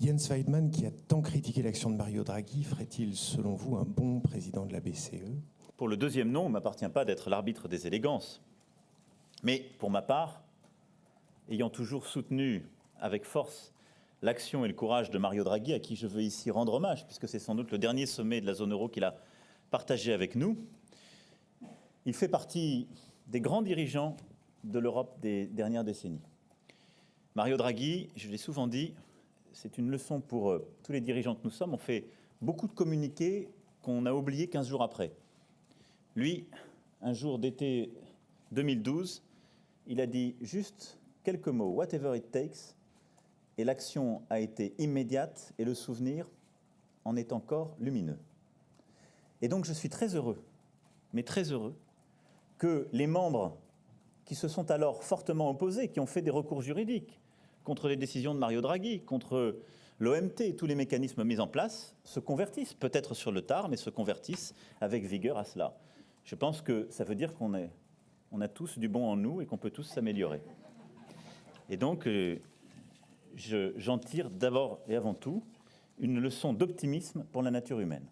Jens Weidmann, qui a tant critiqué l'action de Mario Draghi, ferait-il, selon vous, un bon président de la BCE Pour le deuxième nom, il ne m'appartient pas d'être l'arbitre des élégances. Mais pour ma part, ayant toujours soutenu avec force l'action et le courage de Mario Draghi, à qui je veux ici rendre hommage, puisque c'est sans doute le dernier sommet de la zone euro qu'il a partagé avec nous, il fait partie des grands dirigeants de l'Europe des dernières décennies. Mario Draghi, je l'ai souvent dit, c'est une leçon pour euh, tous les dirigeants que nous sommes. On fait beaucoup de communiqués qu'on a oubliés 15 jours après. Lui, un jour d'été 2012, il a dit juste quelques mots, whatever it takes, et l'action a été immédiate et le souvenir en est encore lumineux. Et donc je suis très heureux, mais très heureux, que les membres qui se sont alors fortement opposés, qui ont fait des recours juridiques contre les décisions de Mario Draghi, contre l'OMT tous les mécanismes mis en place, se convertissent, peut-être sur le tard, mais se convertissent avec vigueur à cela. Je pense que ça veut dire qu'on on a tous du bon en nous et qu'on peut tous s'améliorer. Et donc, euh, j'en tire d'abord et avant tout une leçon d'optimisme pour la nature humaine.